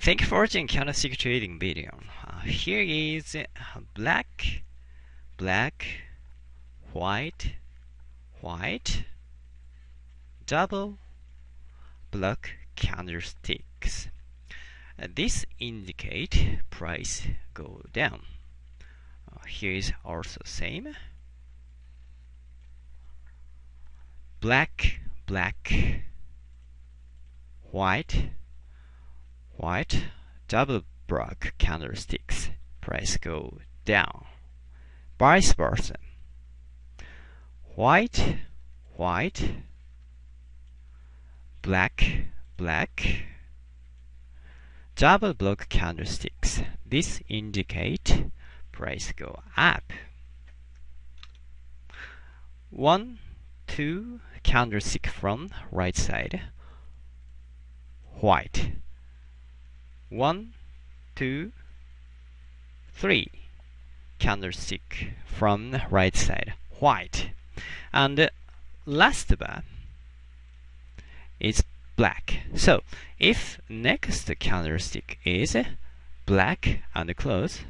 Thank you for watching candlestick trading video. Uh, here is black, black, white, white, double black candlesticks. Uh, this indicate price go down. Uh, here is also same. Black, black, white, white, double black candlesticks. Price go down. Vice versa. White, white, black, black, double block candlesticks. This indicate price go up. One, two candlestick from right side. White. One, two, three candlestick from right side. White. And last bar is black. So if next candlestick is black and close,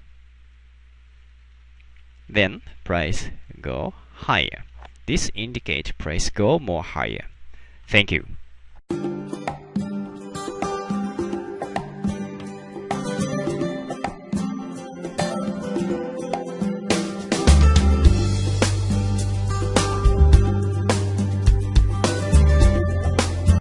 then price go higher. This indicate price go more higher. Thank you.